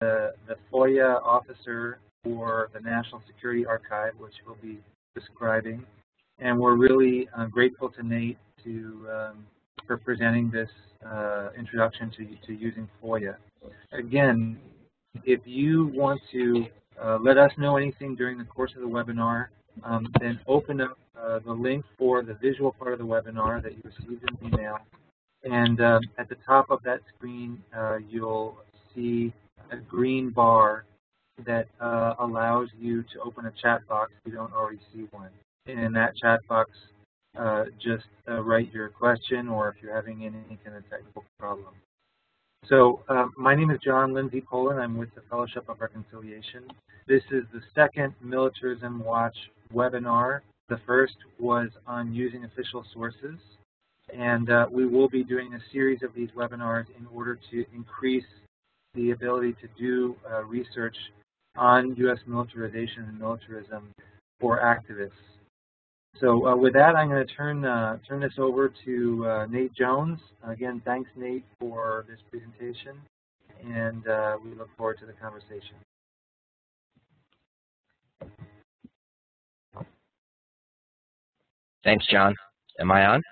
the, the FOIA officer for the National Security Archive, which we'll be describing. And we're really uh, grateful to Nate to, um, for presenting this uh, introduction to, to using FOIA. Again, if you want to uh, let us know anything during the course of the webinar, um, then open up uh, the link for the visual part of the webinar that you received in email. And um, at the top of that screen, uh, you'll see a green bar that uh, allows you to open a chat box if you don't already see one. And in that chat box, uh, just uh, write your question or if you're having any kind of technical problem. So um, my name is John Lindsay Poland. I'm with the Fellowship of Reconciliation. This is the second Militarism Watch webinar. The first was on using official sources. And uh, we will be doing a series of these webinars in order to increase the ability to do uh, research on U.S. militarization and militarism for activists. So uh, with that, I'm going to turn uh, turn this over to uh, Nate Jones. Again, thanks, Nate, for this presentation, and uh, we look forward to the conversation. Thanks, John. Am I on?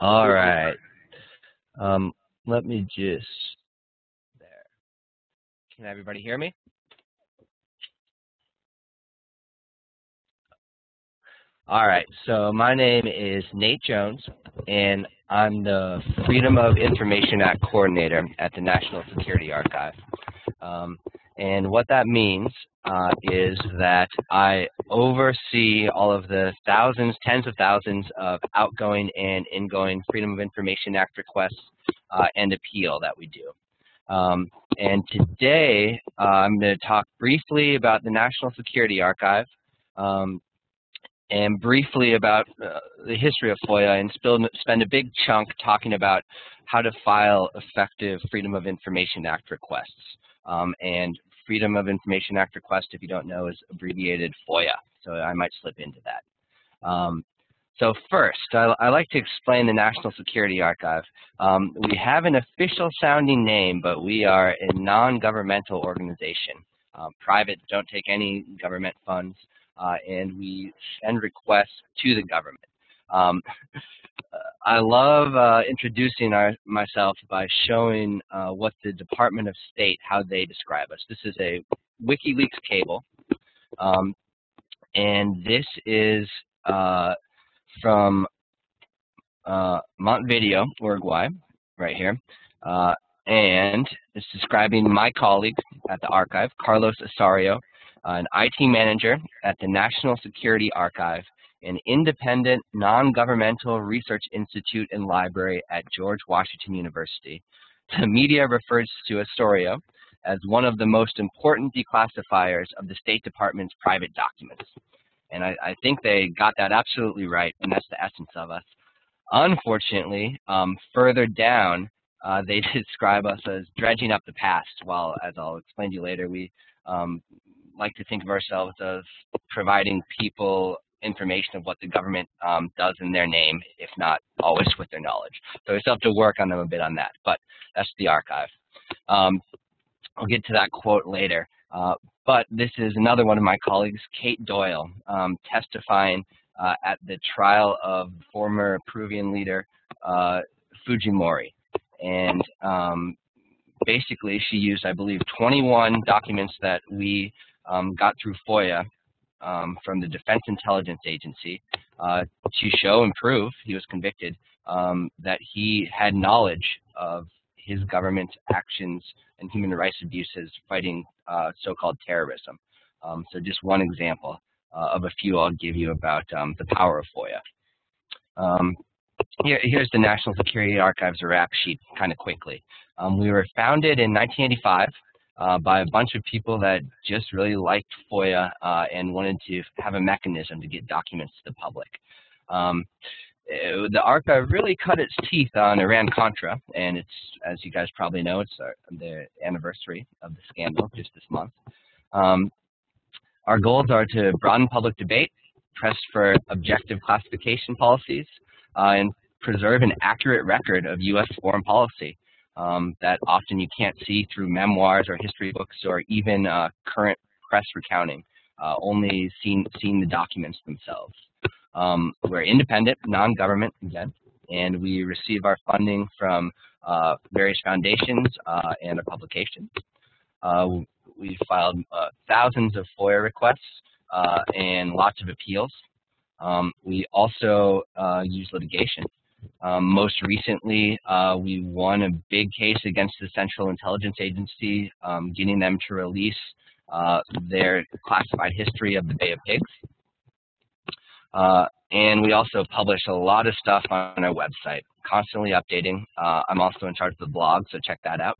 All right. Um, let me just, there. Can everybody hear me? All right, so my name is Nate Jones, and I'm the Freedom of Information Act Coordinator at the National Security Archive. Um, and what that means uh, is that I oversee all of the thousands, tens of thousands of outgoing and ingoing Freedom of Information Act requests uh, and appeal that we do. Um, and today, uh, I'm going to talk briefly about the National Security Archive, um, and briefly about uh, the history of FOIA and spend a big chunk talking about how to file effective Freedom of Information Act requests. Um, and Freedom of Information Act request, if you don't know, is abbreviated FOIA. So I might slip into that. Um, so first, I, I, like to explain the National Security Archive. Um, we have an official sounding name, but we are a non-governmental organization. Um, private, don't take any government funds uh, and we send requests to the government. Um, I love uh, introducing our, myself by showing uh, what the Department of State, how they describe us. This is a WikiLeaks cable, um, and this is uh, from uh, Montevideo, Uruguay, right here. Uh, and it's describing my colleague at the archive, Carlos Osorio, an IT manager at the National Security Archive, an independent, non-governmental research institute and library at George Washington University. The media refers to Osorio as one of the most important declassifiers of the State Department's private documents. And I, I think they got that absolutely right, and that's the essence of us. Unfortunately, um, further down, uh, they describe us as dredging up the past, while, as I'll explain to you later, we um, like to think of ourselves as providing people information of what the government um, does in their name, if not always with their knowledge. So we still have to work on them a bit on that, but that's the archive. Um, I'll get to that quote later. Uh, but this is another one of my colleagues, Kate Doyle, um, testifying uh, at the trial of former Peruvian leader uh, Fujimori. And um, basically, she used, I believe, 21 documents that we um, got through FOIA um, from the Defense Intelligence Agency uh, to show and prove, he was convicted, um, that he had knowledge of his government actions and human rights abuses fighting uh, so-called terrorism. Um, so just one example uh, of a few I'll give you about um, the power of FOIA. Um, here, here's the National Security Archives rap sheet kind of quickly. Um, we were founded in 1985 uh, by a bunch of people that just really liked FOIA uh, and wanted to have a mechanism to get documents to the public. Um, it, eh, the archive really cut its teeth on Iran-Contra, and it's, as you guys probably know, it's our, the anniversary of the scandal just this month. Um, our goals are to broaden public debate, press for objective classification policies, uh, and preserve an accurate record of U.S. foreign policy um, that often you can't see through memoirs or history books or even uh, current press recounting, uh, only seeing, seeing the documents themselves. Um, we're independent, non-government, again, and we receive our funding from uh, various foundations uh, and a publication. Uh, we filed uh, thousands of FOIA requests and lots of appeals. Um, we also use litigation. Um, most recently, we won a big case against the Central Intelligence Agency, um, getting them to release their classified history of the Bay of Pigs. Uh, and we also publish a lot of stuff on our website, constantly updating. Uh, I'm also in charge of the blog, so check that out.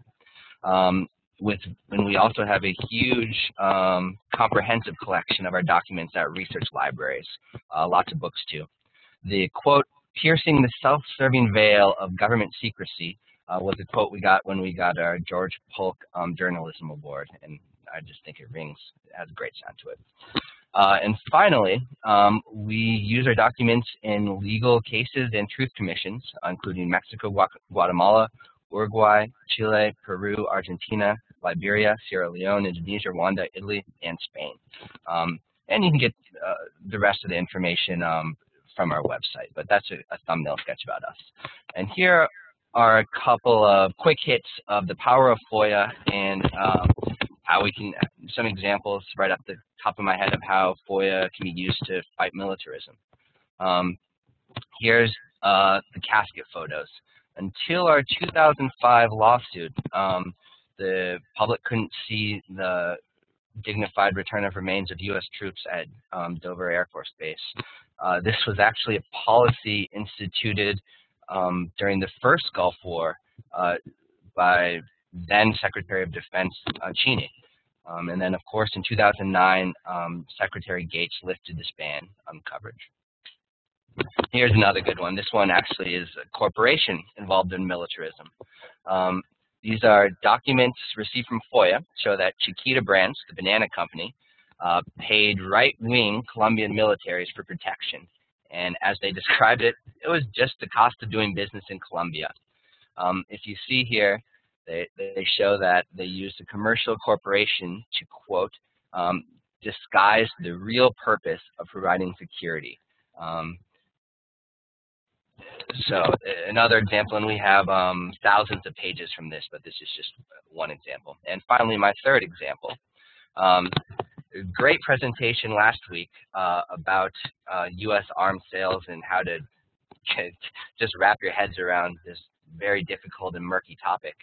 Um, with and we also have a huge um, comprehensive collection of our documents at research libraries, uh, lots of books too. The quote, piercing the self-serving veil of government secrecy uh, was a quote we got when we got our George Polk um, Journalism Award, and I just think it rings, it has a great sound to it. Uh, and finally, um, we use our documents in legal cases and truth commissions, including Mexico, Guatemala, Uruguay, Chile, Peru, Argentina, Liberia, Sierra Leone, Indonesia, Rwanda, Italy, and Spain. Um, and you can get uh, the rest of the information um, from our website, but that's a, a, thumbnail sketch about us. And here are a couple of quick hits of the power of FOIA and um, how we can, some examples right up the top of my head of how FOIA can be used to fight militarism. Um, here's uh, the casket photos. Until our 2005 lawsuit, um, the public couldn't see the dignified return of remains of U.S. troops at um, Dover Air Force Base. Uh, this was actually a policy instituted um, during the first Gulf War uh, by then Secretary of Defense uh, Cheney. Um, and then, of course, in 2009, um, Secretary Gates lifted this ban on coverage. Here's another good one. This one actually is a corporation involved in militarism. Um, these are documents received from FOIA, show that Chiquita Brands, the banana company, uh, paid right-wing Colombian militaries for protection. And as they described it, it was just the cost of doing business in Colombia. Um, if you see here, they, they show that they used a commercial corporation to, quote, um, disguise the real purpose of providing security. Um, so another example, and we have um, thousands of pages from this, but this is just one example. And finally, my third example. Um, great presentation last week uh, about uh, U.S. arms sales and how to just wrap your heads around this very difficult and murky topic.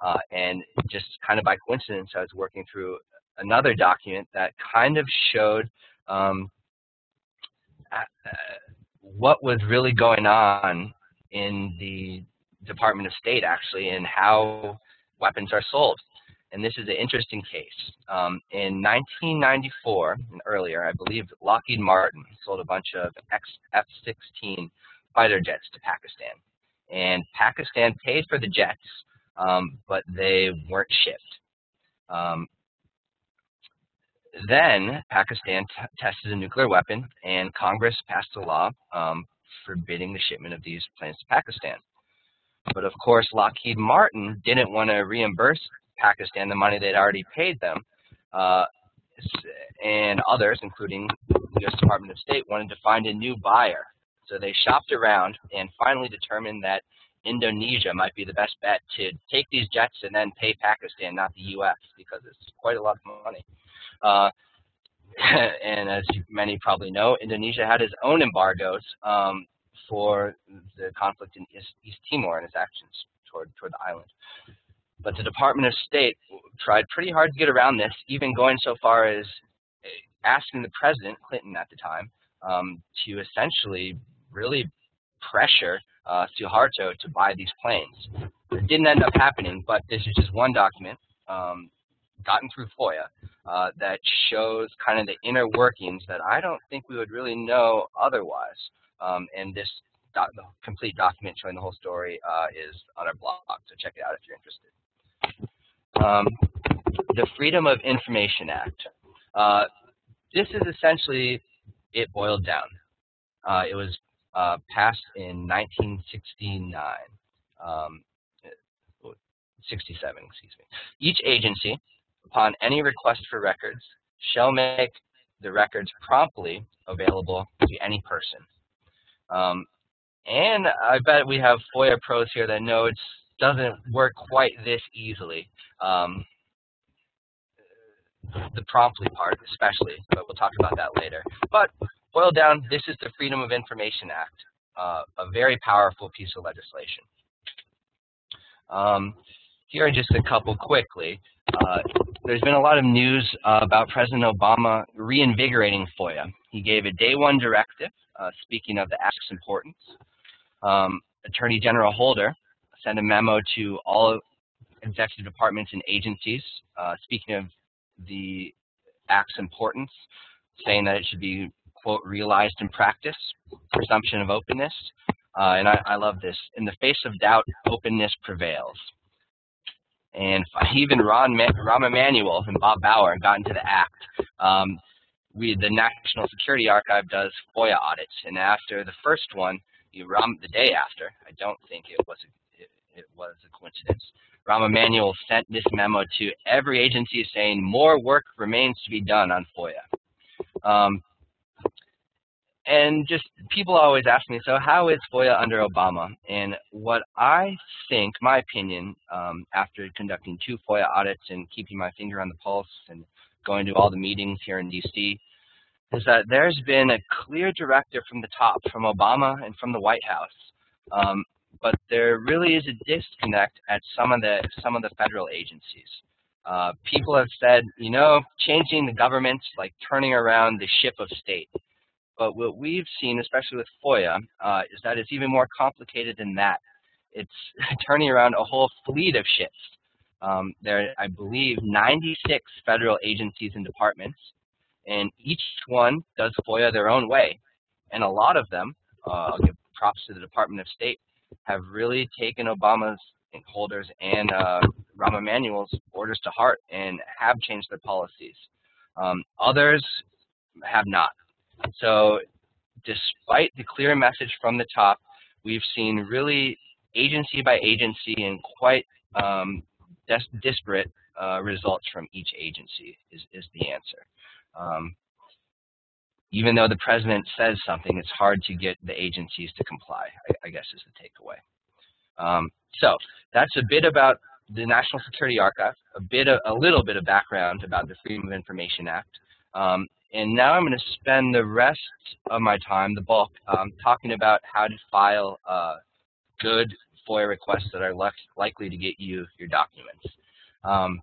Uh, and just kind of by coincidence, I was working through another document that kind of showed um, what was really going on in the Department of State, actually, and how weapons are sold. And this is an interesting case. Um, in 1994 and earlier, I believe Lockheed Martin sold a bunch of F-16 fighter jets to Pakistan. And Pakistan paid for the jets um, but they weren't shipped. Um, then Pakistan tested a nuclear weapon, and Congress passed a law um, forbidding the shipment of these planes to Pakistan. But of course, Lockheed Martin didn't want to reimburse Pakistan the money they'd already paid them, uh, and others, including the U.S. Department of State, wanted to find a new buyer. So they shopped around and finally determined that Indonesia might be the best bet to take these jets and then pay Pakistan, not the U.S., because it's quite a lot of money. Uh, and as many probably know, Indonesia had its own embargoes um, for the conflict in East, East Timor and its actions toward, toward the island. But the Department of State tried pretty hard to get around this, even going so far as asking the president, Clinton at the time, um, to essentially really pressure uh, Suharto to buy these planes. It didn't end up happening, but this is just one document um, gotten through FOIA uh, that shows kind of the inner workings that I don't think we would really know otherwise. Um, and this doc complete document showing the whole story uh, is on our blog, so check it out if you're interested. Um, the Freedom of Information Act. Uh, this is essentially it boiled down. Uh, it was uh, passed in 1969. Um, 67, excuse me. Each agency, upon any request for records, shall make the records promptly available to any person. Um, and I bet we have FOIA pros here that know it doesn't work quite this easily. Um, the promptly part especially, but we'll talk about that later. But boiled down, this is the Freedom of Information Act, uh, a very powerful piece of legislation. Um, here are just a couple quickly. Uh, there's been a lot of news uh, about President Obama reinvigorating FOIA. He gave a day one directive, uh, speaking of the Act's importance. Um, Attorney General Holder sent a memo to all executive departments and agencies, uh, speaking of the Act's importance, saying that it should be, quote, realized in practice, presumption of openness. Uh, and I, I love this. In the face of doubt, openness prevails. And even Ron, Rahm Emanuel and Bob Bauer got into the act. Um, we, the National Security Archive does FOIA audits, and after the first one, you, Rahm, the day after, I don't think it was a, it, it was a coincidence. Rahm Emanuel sent this memo to every agency saying more work remains to be done on FOIA. Um, and just people always ask me, so how is FOIA under Obama? And what I think, my opinion, um, after conducting two FOIA audits and keeping my finger on the pulse and going to all the meetings here in DC, is that there's been a clear directive from the top, from Obama and from the White House. Um, but there really is a disconnect at some of the some of the federal agencies. Uh, people have said, you know, changing the government, like turning around the ship of state. But what we've seen, especially with FOIA, uh, is that it's even more complicated than that. It's turning around a whole fleet of ships. Um, there are, I believe, 96 federal agencies and departments, and each one does FOIA their own way. And a lot of them, uh, I'll give props to the Department of State, have really taken Obama's Holder's and uh, Rahm Emanuel's orders to heart and have changed their policies. Um, others have not. So despite the clear message from the top, we've seen really agency by agency and quite um, disparate uh, results from each agency is, is the answer. Um, even though the president says something, it's hard to get the agencies to comply, I, I guess is the takeaway. Um, so that's a bit about the National Security Archive, a bit, of, a little bit of background about the Freedom of Information Act. Um, and now I'm going to spend the rest of my time, the bulk, um, talking about how to file uh, good FOIA requests that are likely to get you your documents. Um,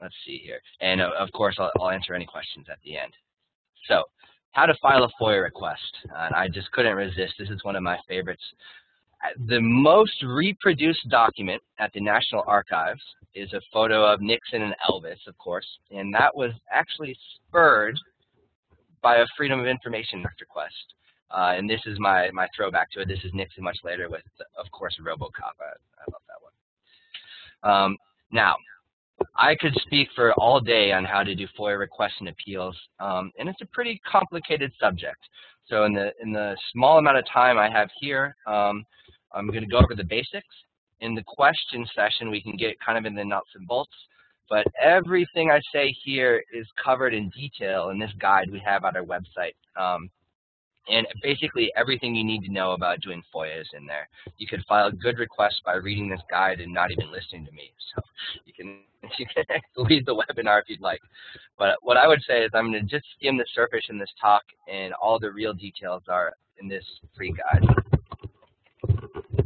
let's see here. And uh, of course, I'll, I'll, answer any questions at the end. So, how to file a FOIA request. And I just couldn't resist. This is one of my favorites. Uh, the most reproduced document at the National Archives is a photo of Nixon and Elvis, of course, and that was actually spurred by a Freedom of Information request. Uh, and this is my, my throwback to it. This is Nixon much later with, of course, Robocop. I, I love that one. Um, now, I could speak for all day on how to do FOIA requests and appeals, um, and it's a pretty complicated subject. So in the, in the small amount of time I have here, um, I'm going to go over the basics. In the question session, we can get kind of in the nuts and bolts, but everything I say here is covered in detail in this guide we have on our website. Um, and basically everything you need to know about doing FOIA is in there. You could file good request by reading this guide and not even listening to me. So you can you can leave the webinar if you'd like. But what I would say is I'm going to just skim the surface in this talk, and all the real details are in this free guide.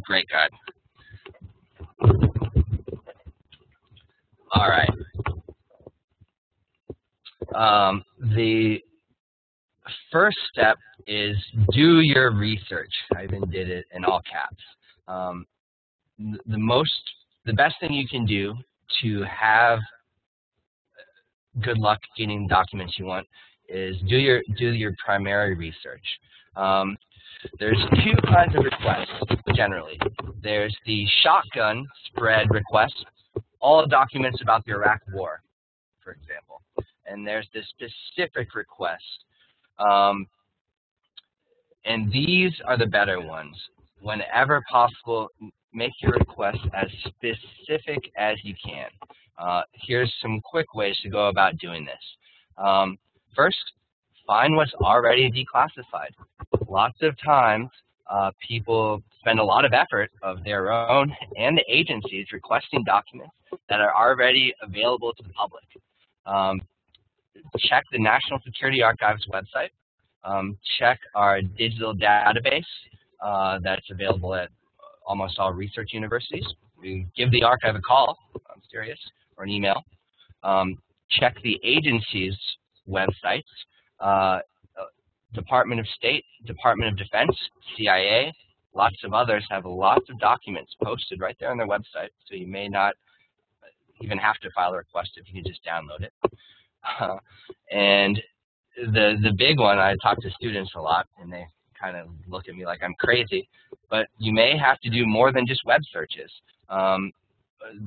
Great guide. All right. Um, the first step is do your research. I even did it in all caps. Um, the most, the best thing you can do to have good luck getting documents you want is do your do your primary research. Um, there's two kinds of requests generally. There's the shotgun spread request, all documents about the Iraq War, for example. And there's the specific request. Um, and these are the better ones. Whenever possible, make your request as specific as you can. Uh, here's some quick ways to go about doing this. Um, first, find what's already declassified. Lots of times, uh, people spend a lot of effort of their own and the agencies requesting documents that are already available to the public. Um, check the National Security Archives website. Um, check our digital database uh, that's available at almost all research universities. You give the archive a call, I'm serious, or an email. Um, check the agency's websites. Uh, Department of State, Department of Defense, CIA, lots of others have lots of documents posted right there on their website, so you may not even have to file a request if you can just download it. Uh, and the the big one, I talk to students a lot, and they kind of look at me like I'm crazy, but you may have to do more than just web searches. Um,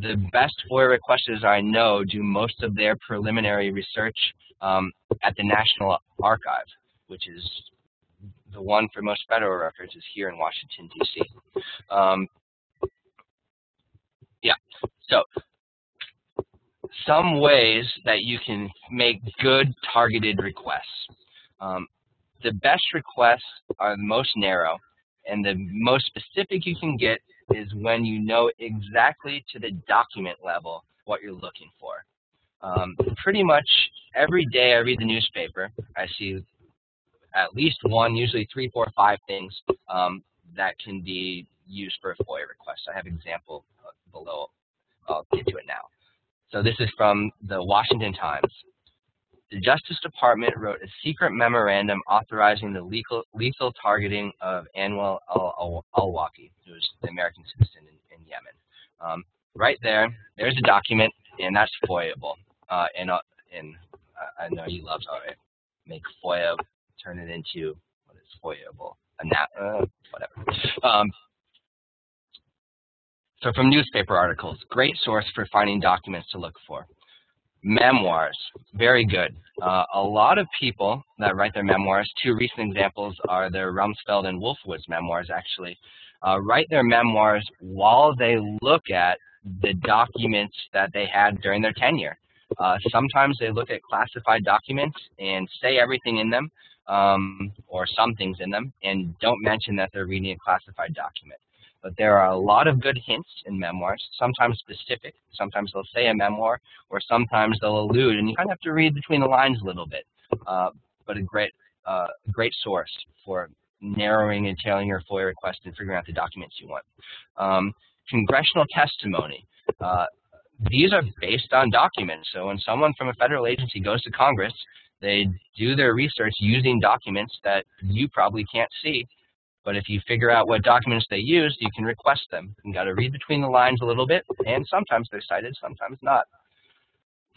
the best FOIA requesters I know do most of their preliminary research um, at the National Archive, which is the one for most federal records is here in Washington, D.C. Um, yeah, so some ways that you can make good targeted requests. Um, the best requests are the most narrow, and the most specific you can get is when you know exactly to the document level what you're looking for. Um, pretty much every day I read the newspaper, I see at least one, usually three, four, five things um, that can be used for a FOIA request. I have an example below. I'll get to it now. So this is from the Washington Times. The Justice Department wrote a secret memorandum authorizing the lethal, lethal targeting of Anwar al-Awlaki, who was the American citizen in, in Yemen. Um, right there, there's a document, and that's FOIAble. Uh, and, uh, and I know you love to make FOIA, turn it into what is FOIAble, uh, whatever. Um, so from newspaper articles, great source for finding documents to look for. Memoirs, very good. Uh, a lot of people that write their memoirs, two recent examples are the Rumsfeld and Wolfowitz memoirs actually, uh, write their memoirs while they look at the documents that they had during their tenure. Uh, sometimes they look at classified documents and say everything in them, um, or some things in them, and don't mention that they're reading a classified document. But there are a lot of good hints in memoirs, sometimes specific. Sometimes they'll say a memoir, or sometimes they'll allude, and you kind of have to read between the lines a little bit. Uh, but a great, uh, great source for narrowing and tailoring your FOIA request and figuring out the documents you want. Um, congressional testimony. Uh, these are based on documents. So when someone from a federal agency goes to Congress, they do their research using documents that you probably can't see but if you figure out what documents they used, you can request them. You got to read between the lines a little bit, and sometimes they're cited, sometimes not.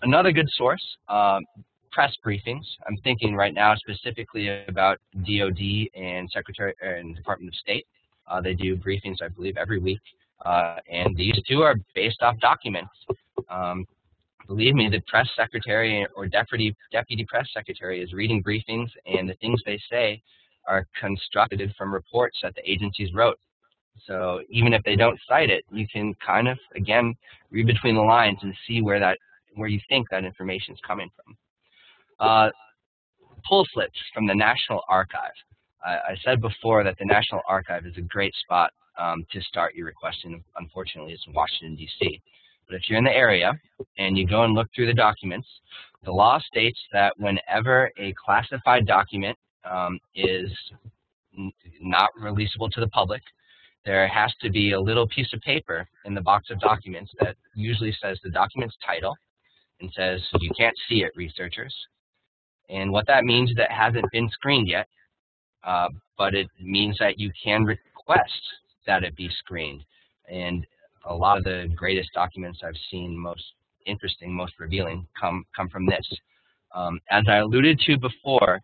Another good source, um, press briefings. I'm thinking right now specifically about DOD and Secretary and Department of State. Uh, they do briefings, I believe, every week, uh, and these two are based off documents. Um, believe me, the press secretary or deputy deputy press secretary is reading briefings, and the things they say are constructed from reports that the agencies wrote. So even if they don't cite it, you can kind of, again, read between the lines and see where that, where you think that information is coming from. Uh, pull slips from the National Archive. I, I, said before that the National Archive is a great spot um, to start your requesting. Unfortunately, it's in Washington, D.C. But if you're in the area and you go and look through the documents, the law states that whenever a classified document um, is not releasable to the public. There has to be a little piece of paper in the box of documents that usually says the document's title and says, you can't see it, researchers. And what that means is that hasn't been screened yet, uh, but it means that you can request that it be screened. And a lot of the greatest documents I've seen, most interesting, most revealing, come, come from this. Um, as I alluded to before,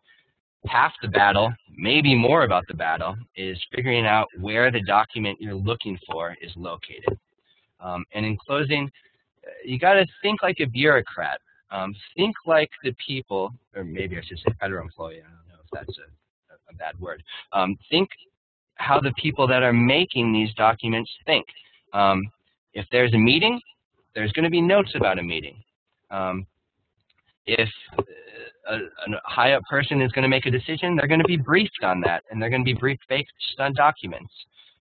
half the battle, maybe more about the battle, is figuring out where the document you're looking for is located. Um, and in closing, you got to think like a bureaucrat. Um, think like the people, or maybe I should say federal employee. I don't know if that's a, a bad word. Um, think how the people that are making these documents think. Um, if there's a meeting, there's going to be notes about a meeting. Um, if a, a high up person is going to make a decision, they're going to be briefed on that, and they're going to be briefed based on documents.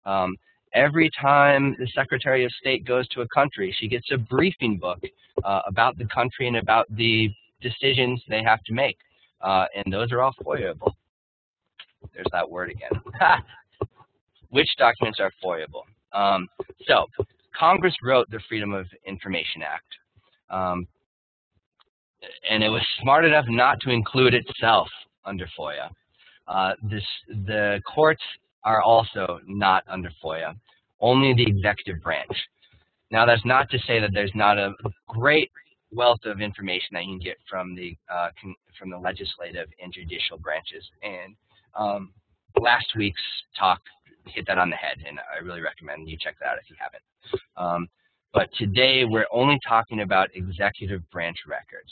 Um, every time the Secretary of State goes to a country, she gets a briefing book uh, about the country and about the decisions they have to make. Uh, and those are all FOIAable. There's that word again. Which documents are FOIAable? Um, so, Congress wrote the Freedom of Information Act. Um, and it was smart enough not to include itself under FOIA. Uh, this, the courts are also not under FOIA, only the executive branch. Now, that's not to say that there's not a great wealth of information that you can get from the uh, from the legislative and judicial branches. And um, last week's talk hit that on the head, and I really recommend you check that out if you haven't. Um, but today we're only talking about executive branch records.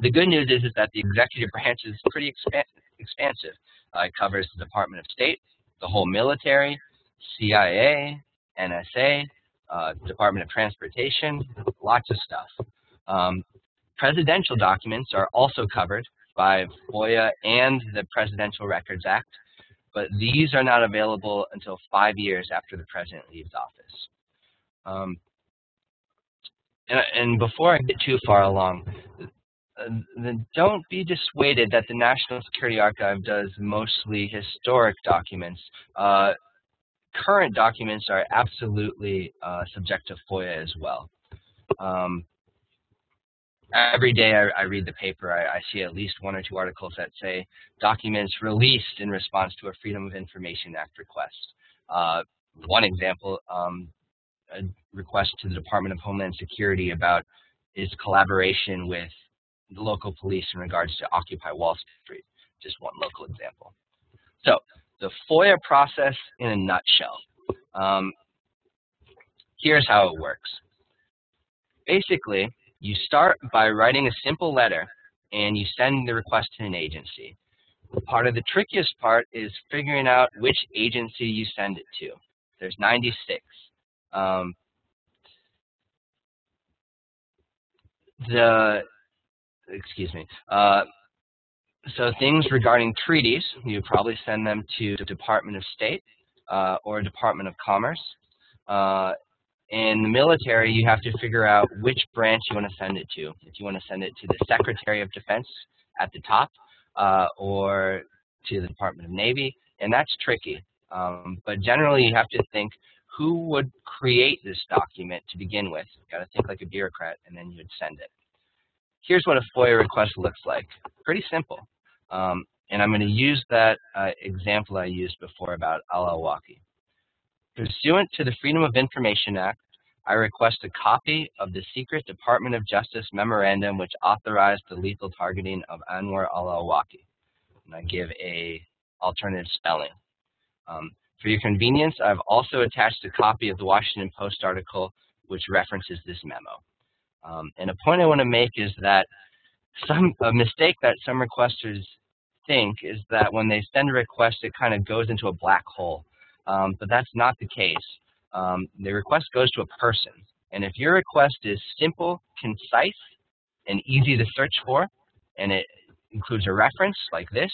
The good news is, is that the executive branch is pretty expan expansive. Uh, it covers the Department of State, the whole military, CIA, NSA, uh, Department of Transportation, lots of stuff. Um, presidential documents are also covered by FOIA and the Presidential Records Act, but these are not available until five years after the president leaves office. Um, and, before I get too far along, don't be dissuaded that the National Security Archive does mostly historic documents. Uh, current documents are absolutely uh, subject to FOIA as well. Um, every day I, I, read the paper, I, I, see at least one or two articles that say documents released in response to a Freedom of Information Act request. Uh, one example, um, a request to the Department of Homeland Security about its collaboration with the local police in regards to Occupy Wall Street, just one local example. So the FOIA process in a nutshell. Um, here's how it works. Basically, you start by writing a simple letter and you send the request to an agency. Part of the trickiest part is figuring out which agency you send it to. There's 96. Um, the excuse me. Uh, so things regarding treaties, you probably send them to the Department of State uh, or Department of Commerce. Uh, in the military, you have to figure out which branch you want to send it to. If you want to send it to the Secretary of Defense at the top uh, or to the Department of Navy, and that's tricky. Um, but generally, you have to think who would create this document to begin with. You've got to think like a bureaucrat, and then you'd send it. Here's what a FOIA request looks like. Pretty simple. Um, and I'm going to use that uh, example I used before about Al-Awlaki. Pursuant to the Freedom of Information Act, I request a copy of the secret Department of Justice memorandum which authorized the lethal targeting of Anwar al-Awlaki. And I give a alternative spelling. Um, for your convenience, I've also attached a copy of the Washington Post article which references this memo. Um, and a point I want to make is that some a mistake that some requesters think is that when they send a request, it kind of goes into a black hole. Um, but that's not the case. Um, the request goes to a person. And if your request is simple, concise, and easy to search for, and it includes a reference like this,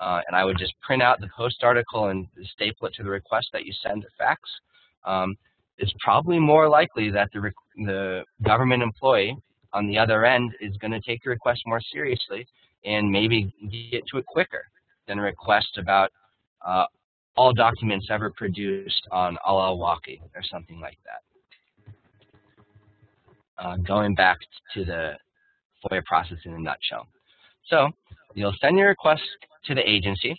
uh, and I would just print out the post article and staple it to the request that you send to fax, um, it's probably more likely that the, the government employee on the other end is going to take your request more seriously and maybe get to it quicker than a request about uh, all documents ever produced on Al-Awlaki or something like that. Uh, going back to the FOIA process in a nutshell. So you'll send your request to the agency.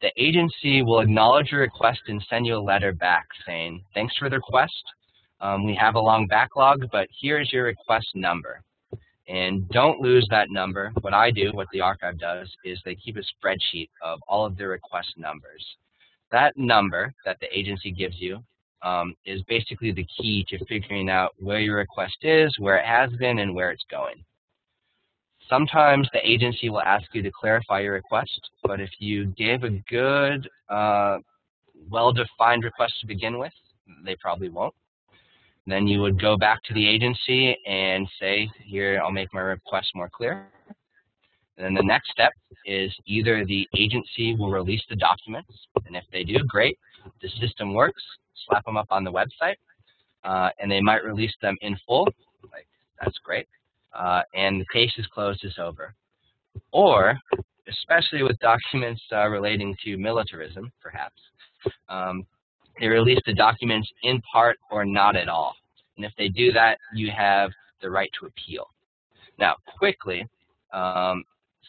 The agency will acknowledge your request and send you a letter back saying, thanks for the request. Um, we have a long backlog, but here's your request number. And don't lose that number. What I do, what the archive does, is they keep a spreadsheet of all of the request numbers. That number that the agency gives you um, is basically the key to figuring out where your request is, where it has been, and where it's going. Sometimes the agency will ask you to clarify your request, but if you gave a good, uh, well-defined request to begin with, they probably won't. Then you would go back to the agency and say, here, I'll make my request more clear. And then the next step is either the agency will release the documents, and if they do, great. The system works, slap them up on the website, uh, and they might release them in full. Like, that's great. Uh, and the case is closed, it's over. Or, especially with documents uh, relating to militarism, perhaps, um, they release the documents in part or not at all. And if they do that, you have the right to appeal. Now, quickly, um,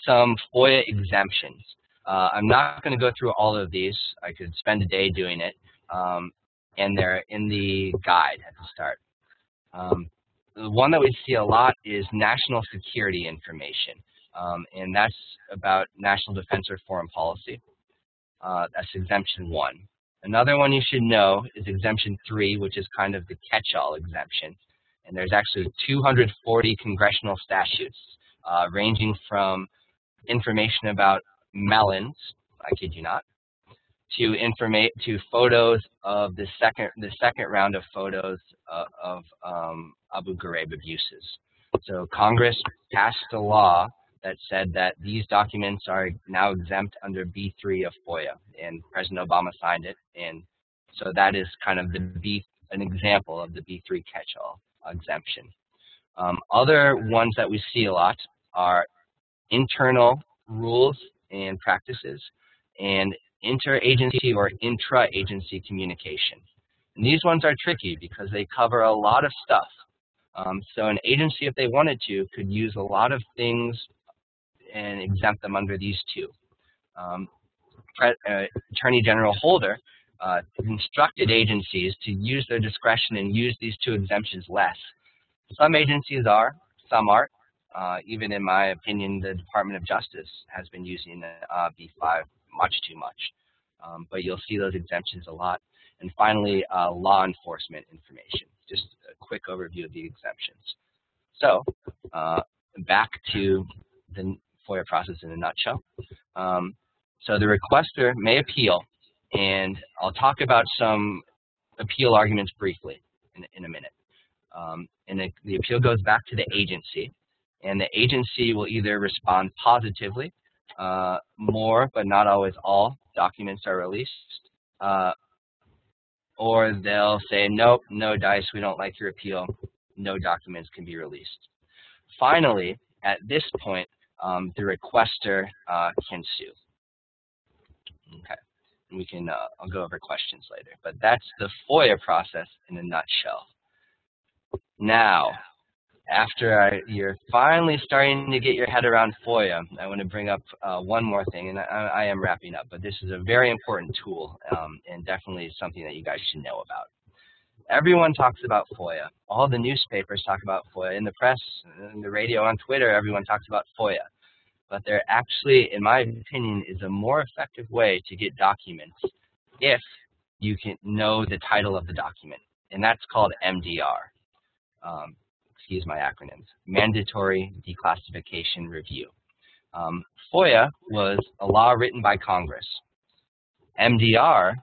some FOIA exemptions. Uh, I'm not going to go through all of these. I could spend a day doing it. Um, and they're in the guide at the start. Um, one that we see a lot is national security information. Um, and that's about national defense or foreign policy. Uh, that's exemption one. Another one you should know is exemption three, which is kind of the catch-all exemption. And there's actually 240 congressional statutes uh, ranging from information about melons, I kid you not, to informate to photos of the second the second round of photos uh, of um, Abu Ghraib abuses. So Congress passed a law that said that these documents are now exempt under B3 of FOIA, and President Obama signed it, and so that is kind of the B an example of the B3 catch-all exemption. Um, other ones that we see a lot are internal rules and practices and interagency or intra-agency communication. And these ones are tricky because they cover a lot of stuff. Um, so an agency, if they wanted to, could use a lot of things and exempt them under these two. Um, uh, Attorney General Holder uh, instructed agencies to use their discretion and use these two exemptions less. Some agencies are, some aren't. Uh, even in my opinion, the Department of Justice has been using uh, B5 much too much. Um, but you'll see those exemptions a lot. And finally, uh, law enforcement information. Just a quick overview of the exemptions. So uh, back to the FOIA process in a nutshell. Um, so the requester may appeal, and I'll talk about some appeal arguments briefly in, in a minute. Um, and the, the appeal goes back to the agency, and the agency will either respond positively, uh, more but not always all documents are released, uh, or they'll say, nope, no dice, we don't like your appeal, no documents can be released. Finally, at this point, um, the requester uh, can sue. Okay, we can, uh, I'll go over questions later, but that's the FOIA process in a nutshell. Now, after I, you're finally starting to get your head around FOIA, I want to bring up uh, one more thing, and I, I, am wrapping up, but this is a very important tool um, and definitely something that you guys should know about. Everyone talks about FOIA. All the newspapers talk about FOIA. In the press, in the radio, on Twitter, everyone talks about FOIA. But there actually, in my opinion, is a more effective way to get documents if you can know the title of the document, and that's called MDR. Um, excuse my acronyms, Mandatory Declassification Review. Um, FOIA was a law written by Congress. MDR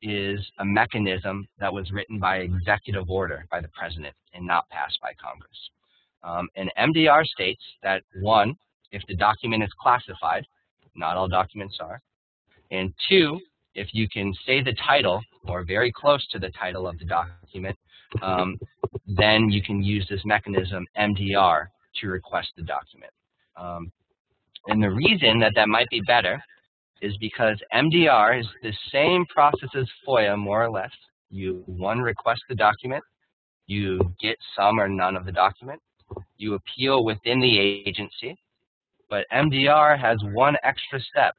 is a mechanism that was written by executive order by the president and not passed by Congress. Um, and MDR states that one, if the document is classified, not all documents are, and two, if you can say the title or very close to the title of the document, um, then you can use this mechanism, MDR, to request the document. Um, and the reason that that might be better is because MDR is the same process as FOIA, more or less. You, one, request the document. You get some or none of the document. You appeal within the agency. But MDR has one extra step.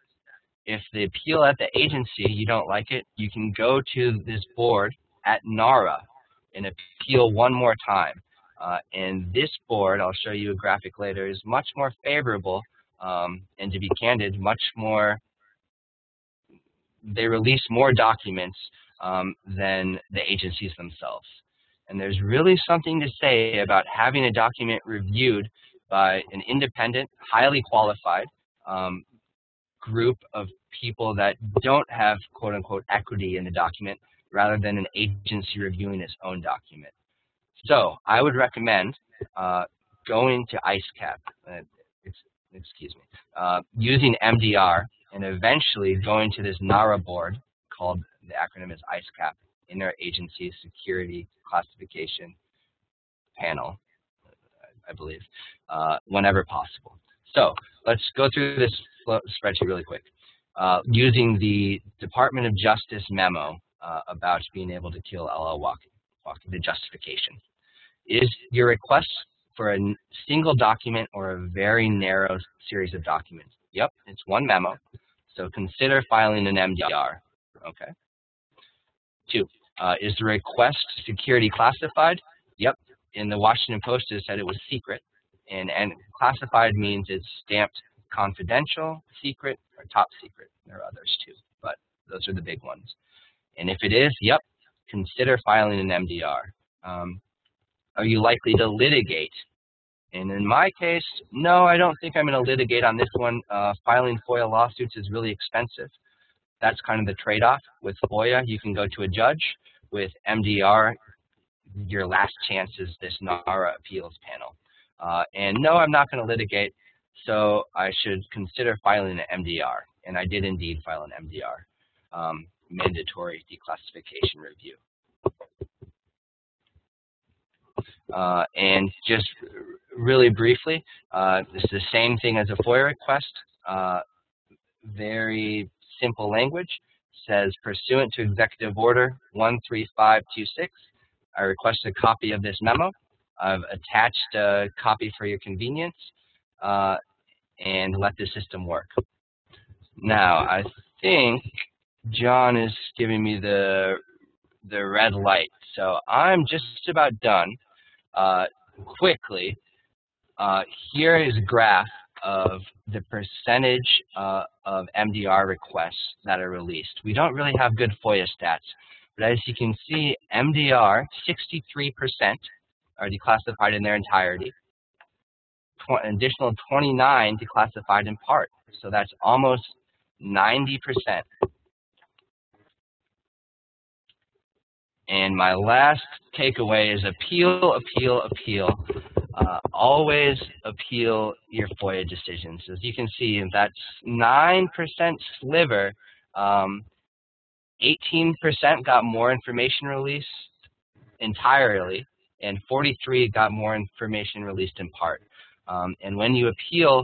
If the appeal at the agency, you don't like it, you can go to this board at NARA, and appeal one more time. Uh, and this board, I'll show you a graphic later, is much more favorable um, and to be candid, much more, they release more documents um, than the agencies themselves. And there's really something to say about having a document reviewed by an independent, highly qualified um, group of people that don't have quote unquote equity in the document rather than an agency reviewing its own document. So I would recommend uh, going to ICECAP, uh, excuse me, uh, using MDR and eventually going to this NARA board called, the acronym is ISCAP, Interagency Security Classification Panel, I believe, uh, whenever possible. So let's go through this spreadsheet really quick. Uh, using the Department of Justice memo uh, about being able to kill Al-Awlaki, the justification. Is your request for a single document or a very narrow series of documents? Yep, it's one memo. So consider filing an MDR. Okay. Two, uh, is the request security classified? Yep. In the Washington Post, it said it was secret. And, and classified means it's stamped confidential, secret, or top secret. There are others too, but those are the big ones. And if it is, yep, consider filing an MDR. Um, are you likely to litigate? And in my case, no, I don't think I'm going to litigate on this one. Uh, filing FOIA lawsuits is really expensive. That's kind of the trade-off. With FOIA, you can go to a judge. With MDR, your last chance is this NARA appeals panel. Uh, and no, I'm not going to litigate, so I should consider filing an MDR. And I did indeed file an MDR, um, mandatory declassification review. Uh, and just really briefly, uh, this is the same thing as a FOIA request. Uh, very simple language. Says, pursuant to Executive Order 13526, I request a copy of this memo. I've attached a copy for your convenience uh, and let the system work. Now, I think John is giving me the, the red light. So I'm just about done. Uh, quickly, uh, here is a graph of the percentage uh, of MDR requests that are released. We don't really have good FOIA stats, but as you can see, MDR, 63% are declassified in their entirety. An additional 29 declassified in part. So that's almost 90%. And my last takeaway is appeal, appeal, appeal. Uh, always appeal your FOIA decisions. As you can see, that's 9% sliver. 18% um, got more information released entirely, and 43 got more information released in part. Um, and when you appeal,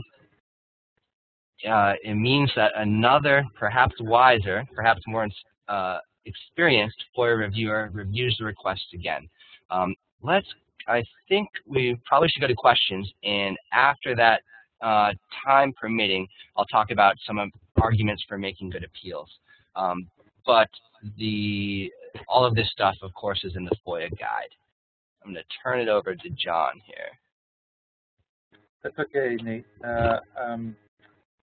uh, it means that another, perhaps wiser, perhaps more uh, experienced FOIA reviewer reviews the request again. Um, let's, I think we probably should go to questions, and after that, uh, time permitting, I'll talk about some arguments for making good appeals. Um, but the all of this stuff, of course, is in the FOIA guide. I'm going to turn it over to John here. That's okay, Nate. Uh, um,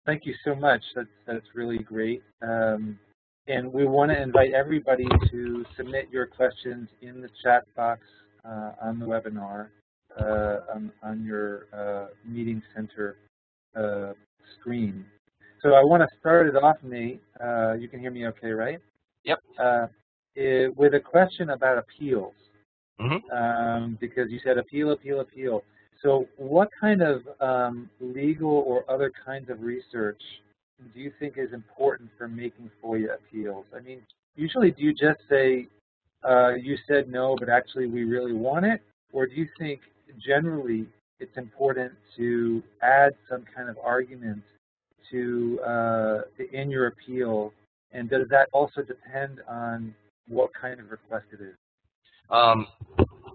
thank you so much. That's that's really great. Um, and we want to invite everybody to submit your questions in the chat box uh, on the webinar uh, on, on, your uh, meeting center uh, screen. So I want to start it off, Nate. Uh, you can hear me okay, right? Yep. It, with a question about appeals. Mm -hmm. um, because you said appeal, appeal, appeal. So what kind of um, legal or other kinds of research do you think is important for making FOIA appeals? I mean, usually do you just say, uh, you said no, but actually we really want it? Or do you think generally it's important to add some kind of argument to uh, in your appeal? And does that also depend on what kind of request it is? Um,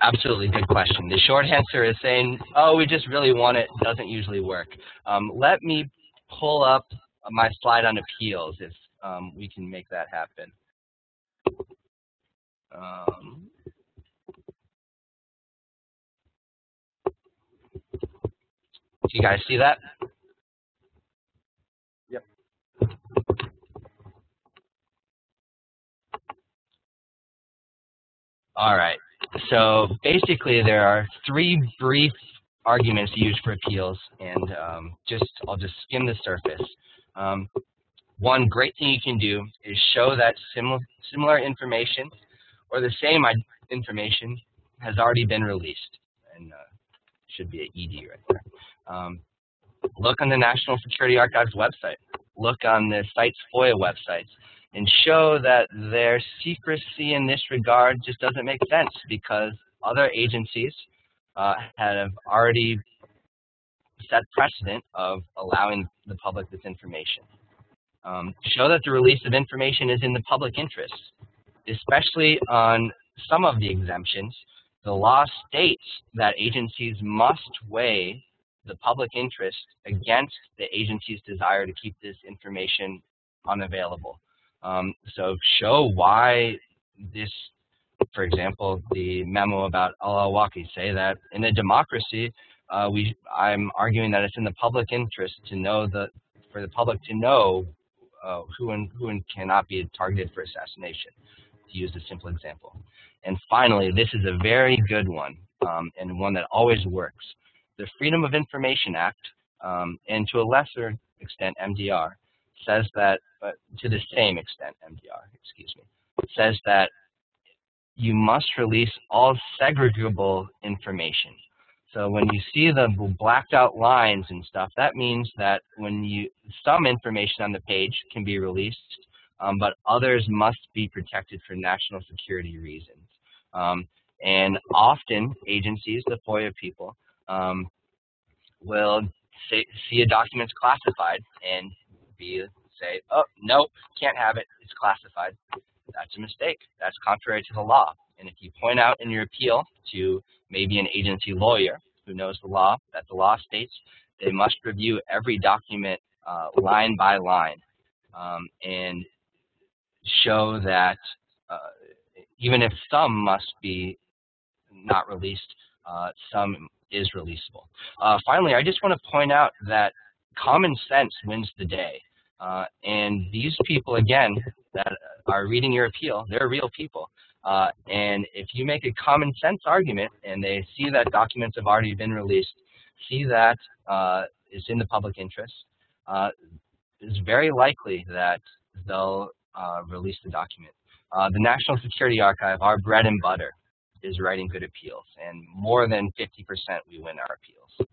absolutely, good question. The short answer is saying, oh, we just really want it doesn't usually work. Um, let me pull up my slide on appeals if um, we can make that happen. Um, you guys see that? Yep. All right. So basically, there are three brief arguments used for appeals, and um, just I'll just skim the surface. Um, one great thing you can do is show that similar similar information or the same information has already been released, and uh, should be an ED right there. Um, look on the National Security Archives website. Look on the site's FOIA websites and show that their secrecy in this regard just doesn't make sense because other agencies uh, have already set precedent of allowing the public this information. Um, show that the release of information is in the public interest, especially on some of the exemptions. The law states that agencies must weigh the public interest against the agency's desire to keep this information unavailable. Um, so show why this, for example, the memo about Al-Awlaki say that in a democracy, uh, we, I'm arguing that it's in the public interest to know the, for the public to know uh, who and who and cannot be targeted for assassination, to use a simple example. And finally, this is a very good one um, and one that always works. The Freedom of Information Act, um, and to a lesser extent MDR, says that, but to the same extent MDR, excuse me, says that you must release all segregable information. So when you see the blacked out lines and stuff, that means that when you some information on the page can be released, um, but others must be protected for national security reasons. Um, and often agencies, the FOIA people, um, will say, see a document's classified and be say, oh, nope, can't have it, it's classified. That's a mistake. That's contrary to the law. And if you point out in your appeal to maybe an agency lawyer who knows the law, that the law states they must review every document uh, line by line um, and show that uh, even if some must be not released, uh, some is releasable. Uh, finally, I just want to point out that common sense wins the day. Uh, and these people, again, that are reading your appeal, they're real people. Uh, and if you make a common sense argument and they see that documents have already been released, see that uh, it's in the public interest, uh, it's very likely that they'll uh, release the document. Uh, the National Security Archive, our bread and butter, is writing good appeals, and more than 50% we win our appeals.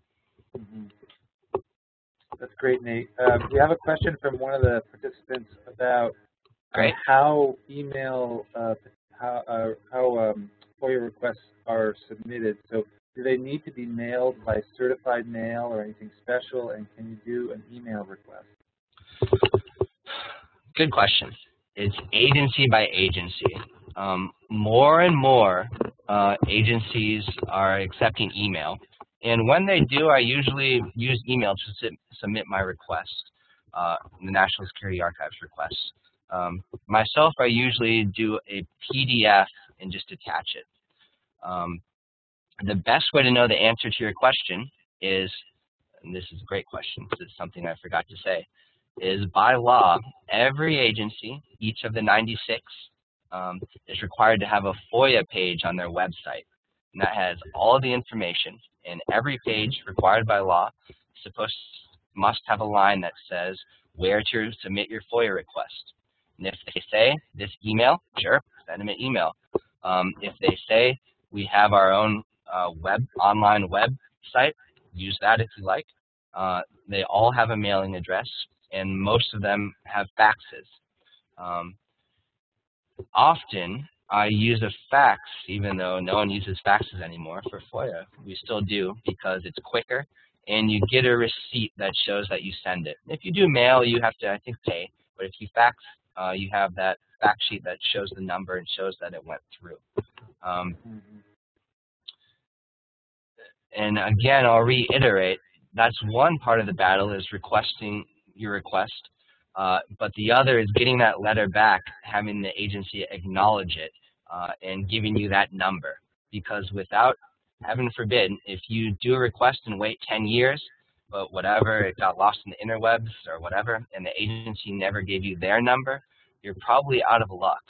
Mm -hmm. That's great, Nate. Um, we have a question from one of the participants about Great. how email uh, how, uh, how um, FOIA requests are submitted. So do they need to be mailed by certified mail or anything special, and can you do an email request? Good question. It's agency by agency. Um, more and more uh, agencies are accepting email. And when they do, I usually use email to submit my request, uh, the National Security Archives request. Um, myself, I usually do a PDF and just attach it. Um, the best way to know the answer to your question is, and this is a great question because it's something I forgot to say, is by law, every agency, each of the 96, um, is required to have a FOIA page on their website. And that has all the information, and every page required by law supposed must have a line that says where to submit your FOIA request. And if they say this email, sure, send them an email. Um, if they say we have our own uh, web online website, use that if you like. Uh, they all have a mailing address, and most of them have faxes. Um, often, I use a fax, even though no one uses faxes anymore for FOIA. We still do because it's quicker, and you get a receipt that shows that you send it. If you do mail, you have to, I think, pay. But if you fax, uh, you have that fact sheet that shows the number and shows that it went through. Um, and again, I'll reiterate, that's one part of the battle is requesting your request, uh, but the other is getting that letter back, having the agency acknowledge it, uh, and giving you that number. Because without, heaven forbid, if you do a request and wait 10 years, but whatever, it got lost in the interwebs or whatever, and the agency never gave you their number, you're probably out of luck.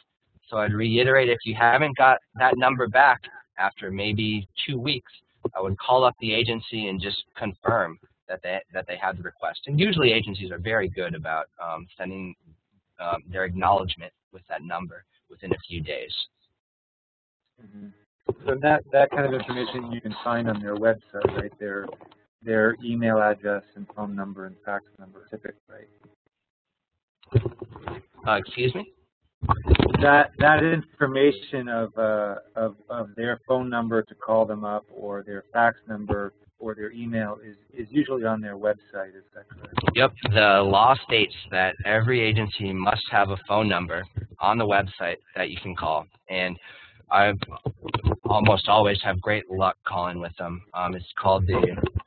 So I'd reiterate, if you haven't got that number back after maybe two weeks, I would call up the agency and just confirm that they that they had the request. And usually agencies are very good about um, sending um, their acknowledgement with that number within a few days. Mm -hmm. So that that kind of information you can find on their website, right? Their their email address and phone number and fax number, typically, right? Uh, excuse me. That that information of uh, of of their phone number to call them up or their fax number or their email is, is usually on their website, is that correct? Yep. The law states that every agency must have a phone number on the website that you can call. And I almost always have great luck calling with them. Um, it's called the, the,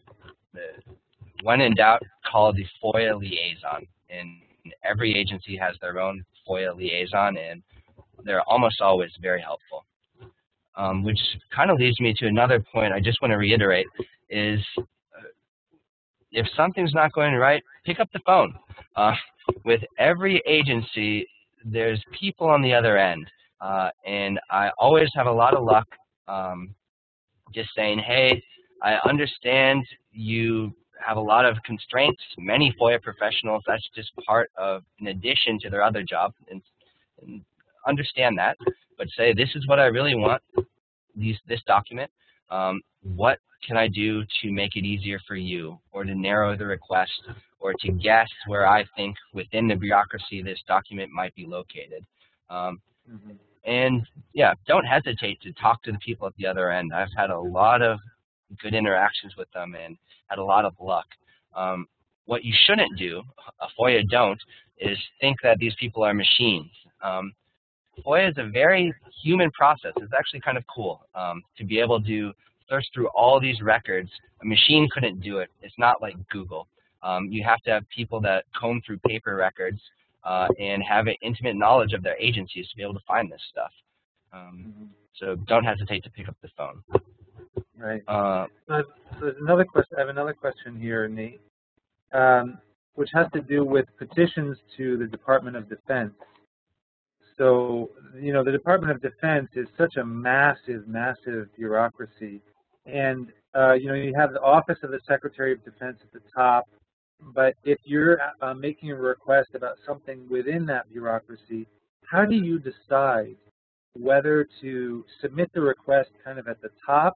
when in doubt, call the FOIA liaison. And every agency has their own FOIA liaison, and they're almost always very helpful. Um, which kind of leads me to another point I just want to reiterate is uh, if something's not going right, pick up the phone. Uh, with every agency, there's people on the other end. Uh, and I always have a lot of luck um, just saying, hey, I understand you have a lot of constraints. Many FOIA professionals, that's just part of, in addition to their other job, and, and understand that. But say, this is what I really want, these, this document. Um, what can I do to make it easier for you, or to narrow the request, or to guess where I think within the bureaucracy this document might be located. Um, mm -hmm. And yeah, don't hesitate to talk to the people at the other end. I've had a lot of good interactions with them and had a lot of luck. Um, what you shouldn't do, a FOIA don't, is think that these people are machines. Um, FOIA is a very human process. It's actually kind of cool um, to be able to search through all these records. A machine couldn't do it. It's not like Google. Um, you have to have people that comb through paper records uh, and have an intimate knowledge of their agencies to be able to find this stuff. Um, mm -hmm. So don't hesitate to pick up the phone. Right. Uh, so, there's another question. I have another question here, Nate, um, which has to do with petitions to the Department of Defense. So, you know, the Department of Defense is such a massive, massive bureaucracy and, uh, you know, you have the Office of the Secretary of Defense at the top, but if you're uh, making a request about something within that bureaucracy, how do you decide whether to submit the request kind of at the top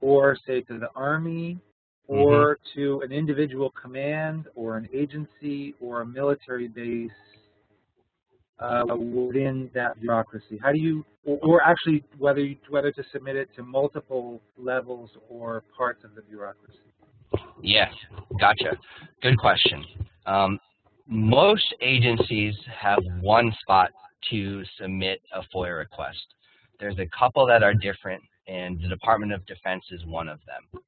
or say to the Army or mm -hmm. to an individual command or an agency or a military base uh, within that bureaucracy? How do you, or, or actually whether you, whether to submit it to multiple levels or parts of the bureaucracy? Yes, gotcha. Good question. Um, most agencies have one spot to submit a FOIA request. There's a couple that are different, and the Department of Defense is one of them.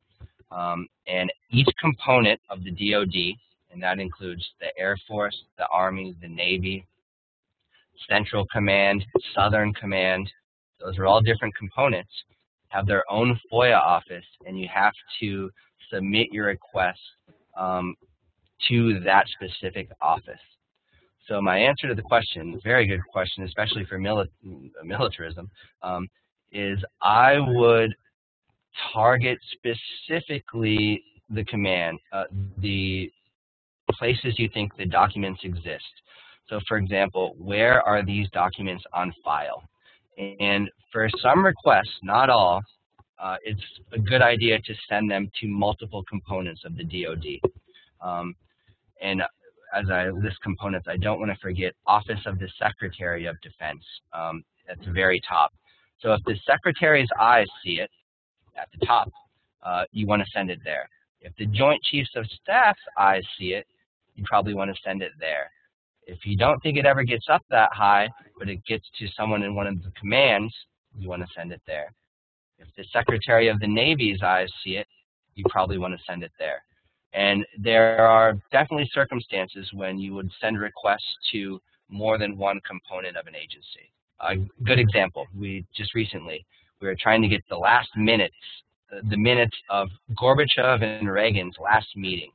Um, and each component of the DoD, and that includes the Air Force, the Army, the Navy, Central Command, Southern Command, those are all different components, have their own FOIA office, and you have to submit your request um, to that specific office. So my answer to the question, very good question, especially for mili militarism, um, is I would target specifically the command, uh, the places you think the documents exist. So for example, where are these documents on file? And for some requests, not all, uh, it's a good idea to send them to multiple components of the DoD. Um, and as I list components, I don't want to forget Office of the Secretary of Defense um, at the very top. So if the Secretary's eyes see it at the top, uh, you want to send it there. If the Joint Chiefs of Staff's eyes see it, you probably want to send it there. If you don't think it ever gets up that high, but it gets to someone in one of the commands, you want to send it there. If the Secretary of the Navy's eyes see it, you probably want to send it there. And there are definitely circumstances when you would send requests to more than one component of an agency. A good example, we just recently, we were trying to get the last minutes, the minutes of Gorbachev and Reagan's last meeting.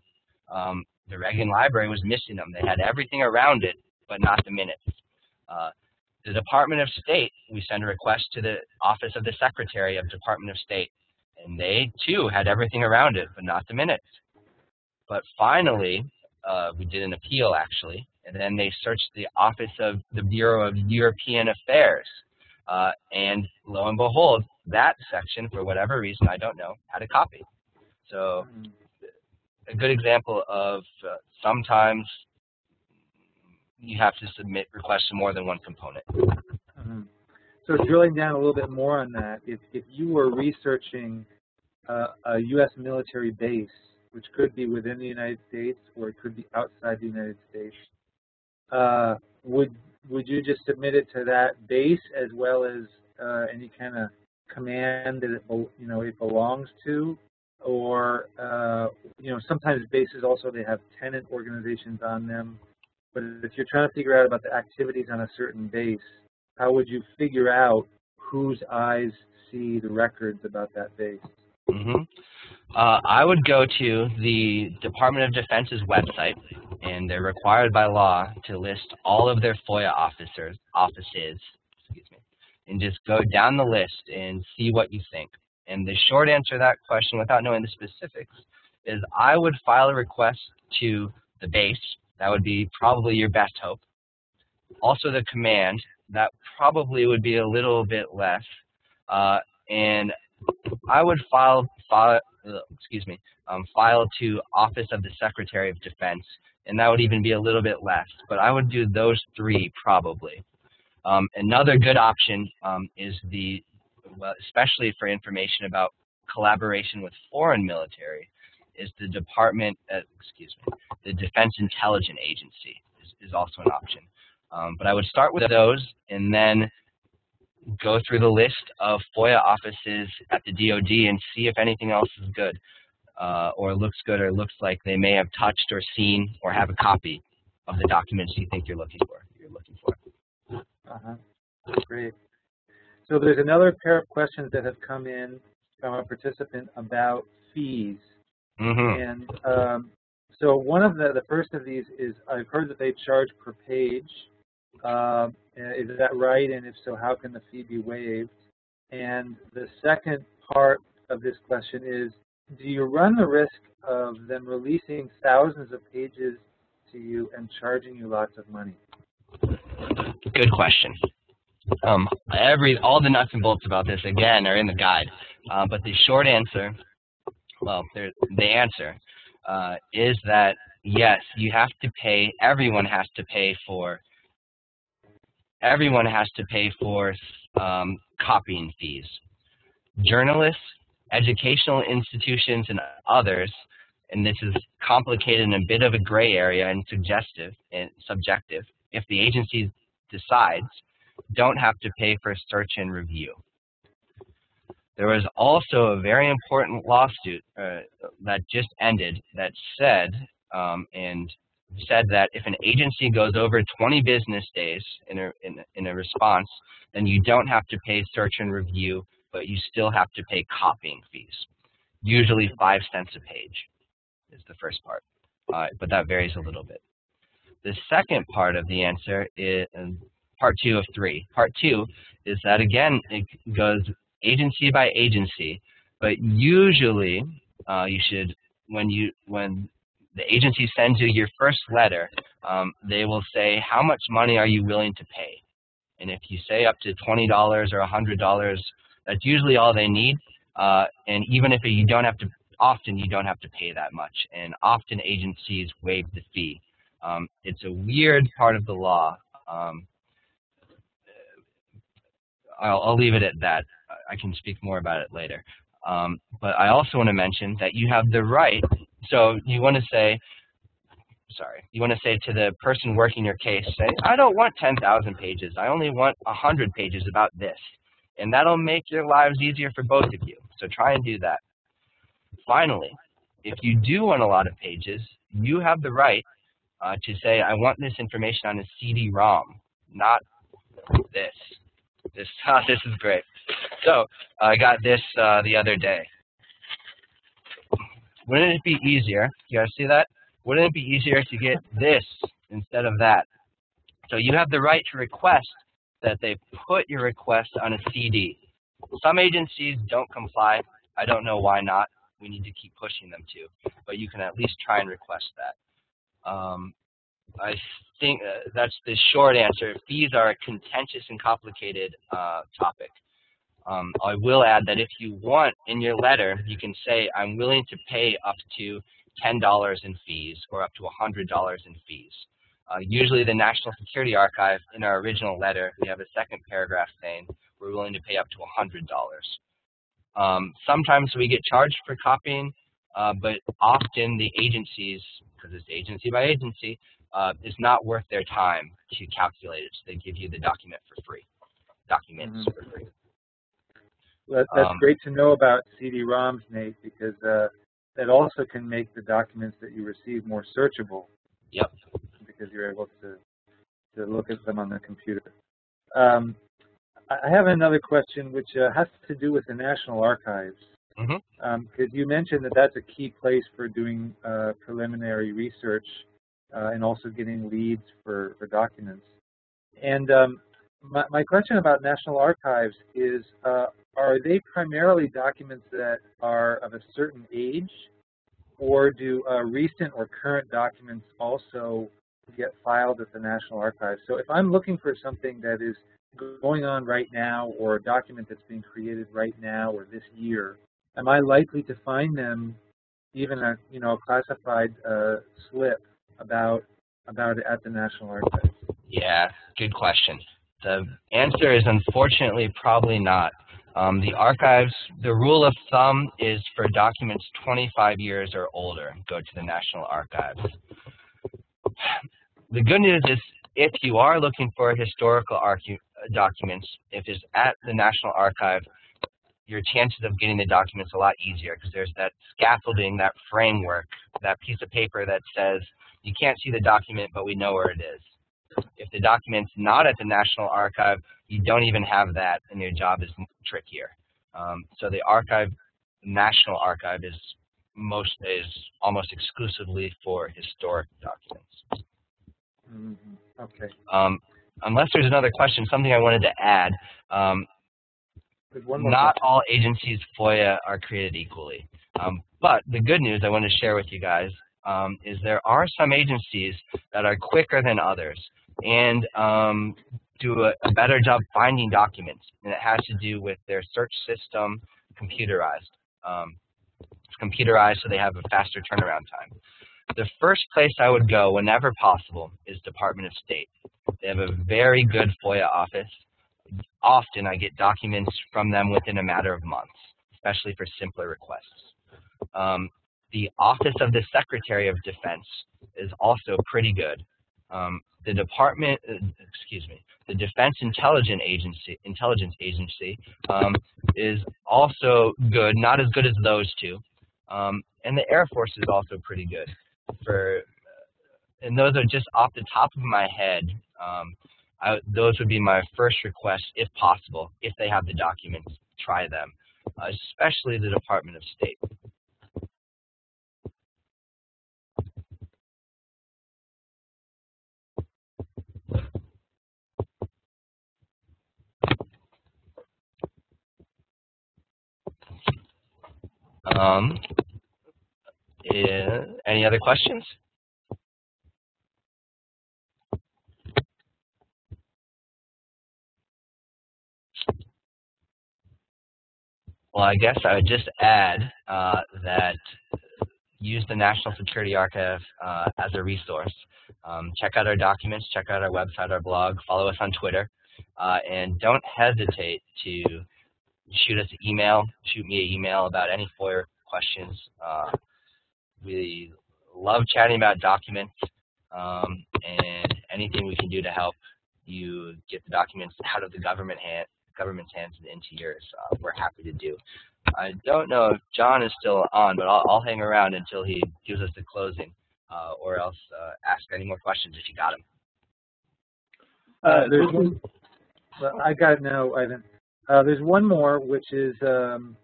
Um, the Reagan Library was missing them. They had everything around it, but not the minutes. Uh, the Department of State, we sent a request to the Office of the Secretary of Department of State, and they too had everything around it, but not the minutes. But finally, uh, we did an appeal actually, and then they searched the office of the Bureau of European Affairs, uh, and lo and behold, that section, for whatever reason, I don't know, had a copy. So a good example of uh, sometimes you have to submit requests to more than one component. Mm -hmm. So drilling down a little bit more on that, if, if you were researching uh, a U.S. military base, which could be within the United States or it could be outside the United States, uh, would would you just submit it to that base as well as uh, any kind of command that it you know it belongs to, or uh, you know sometimes bases also they have tenant organizations on them but if you're trying to figure out about the activities on a certain base, how would you figure out whose eyes see the records about that base? Mm -hmm. uh, I would go to the Department of Defense's website, and they're required by law to list all of their FOIA officers, offices, excuse me, and just go down the list and see what you think. And the short answer to that question, without knowing the specifics, is I would file a request to the base that would be probably your best hope. Also the command, that probably would be a little bit less. Uh, and I would file, file uh, excuse me, um, file to Office of the Secretary of Defense, and that would even be a little bit less. But I would do those three probably. Um, another good option um, is the, well, especially for information about collaboration with foreign military, is the Department, uh, excuse me, the Defense Intelligence Agency is, is also an option. Um, but I would start with those and then go through the list of FOIA offices at the DoD and see if anything else is good uh, or looks good or looks like they may have touched or seen or have a copy of the documents you think you're looking for. You're looking for. Uh-huh. Great. So there's another pair of questions that have come in from a participant about fees. Mm -hmm. And um, so one of the, the first of these is I've heard that they charge per page. Uh, is that right? And if so, how can the fee be waived? And the second part of this question is, do you run the risk of them releasing thousands of pages to you and charging you lots of money? Good question. Um, every all the nuts and bolts about this again are in the guide, uh, but the short answer, well, the answer uh, is that yes, you have to pay, everyone has to pay for, everyone has to pay for um, copying fees. Journalists, educational institutions, and others, and this is complicated and a bit of a gray area and suggestive and subjective, if the agency decides, don't have to pay for search and review. There was also a very important lawsuit uh, that just ended that said, um, and said that if an agency goes over 20 business days in a, in, in a response, then you don't have to pay search and review, but you still have to pay copying fees. Usually five cents a page is the first part, uh, but that varies a little bit. The second part of the answer is part two of three. Part two is that again, it goes agency by agency, but usually uh, you should, when you when the agency sends you your first letter, um, they will say, how much money are you willing to pay? And if you say up to $20 or $100, that's usually all they need. Uh, and even if you don't have to, often you don't have to pay that much. And often agencies waive the fee. Um, it's a weird part of the law. Um, I'll, I'll leave it at that. I can speak more about it later. Um, but I also want to mention that you have the right, so you want to say, sorry, you want to say to the person working your case, say, I don't want 10,000 pages. I only want 100 pages about this. And that'll make your lives easier for both of you. So try and do that. Finally, if you do want a lot of pages, you have the right uh, to say, I want this information on a CD-ROM, not this. This, this is great. So I got this uh, the other day. Wouldn't it be easier, you guys see that? Wouldn't it be easier to get this instead of that? So you have the right to request that they put your request on a CD. Some agencies don't comply. I don't know why not. We need to keep pushing them to, but you can at least try and request that. Um, I think uh, that's the short answer. Fees are a contentious and complicated uh, topic. Um, I will add that if you want in your letter, you can say, I'm willing to pay up to $10 in fees or up to $100 in fees. Uh, usually the National Security Archive, in our original letter, we have a second paragraph saying we're willing to pay up to $100. Um, sometimes we get charged for copying, uh, but often the agencies, because it's agency by agency, uh, is not worth their time to calculate it. So they give you the document for free, documents mm -hmm. for free. Well, that's um, great to know about CD-ROMs, Nate, because uh, that also can make the documents that you receive more searchable. Yep. Because you're able to to look at them on the computer. Um, I have another question which uh, has to do with the National Archives. Because mm -hmm. um, you mentioned that that's a key place for doing uh, preliminary research uh, and also getting leads for, for documents. And um, my, my, question about National Archives is, uh, are they primarily documents that are of a certain age, or do uh, recent or current documents also get filed at the National Archives? So if I'm looking for something that is going on right now, or a document that's being created right now or this year, am I likely to find them even a you know classified uh, slip about about it at the National Archives? Yeah, good question. The answer is unfortunately probably not. Um, the archives, the rule of thumb is for documents 25 years or older, go to the National Archives. The good news is if you are looking for historical documents, if it's at the National Archive, your chances of getting the documents a lot easier because there's that scaffolding, that framework, that piece of paper that says you can't see the document, but we know where it is. If the document's not at the National Archive, you don't even have that, and your job is trickier. Um, so the archive, National Archive, is most is almost exclusively for historic documents. Mm -hmm. Okay. Um, unless there's another question, something I wanted to add. Um, not question. all agencies FOIA are created equally. Um, but the good news I want to share with you guys um, is there are some agencies that are quicker than others and um, do a, a, better job finding documents, and it has to do with their search system computerized. Um, it's computerized so they have a faster turnaround time. The first place I would go whenever possible is Department of State. They have a very good FOIA office. Often I get documents from them within a matter of months, especially for simpler requests. Um, the Office of the Secretary of Defense is also pretty good. Um, the Department, uh, excuse me, the Defense Intelligence Agency, Intelligence Agency um, is also good, not as good as those two. Um, and the Air Force is also pretty good. For, uh, and those are just off the top of my head. Um, I, those would be my first request, if possible, if they have the documents, try them, uh, especially the Department of State. Um, yeah, any other questions? Well, I guess I would just add uh, that use the National Security Archive uh, as a resource. Um, check out our documents, check out our website, our blog, follow us on Twitter, uh, and don't hesitate to shoot us an email, shoot me an email about any FOIA questions. Uh, we love chatting about documents um, and anything we can do to help you get the documents out of the government hand, government's hands and into yours. Uh, we're happy to do. I don't know if John is still on, but I'll, I'll hang around until he gives us the closing, uh, or else uh, ask any more questions if you got them. Uh, there's one, well, I got it now, Ivan. Uh, there's one more, which is, um,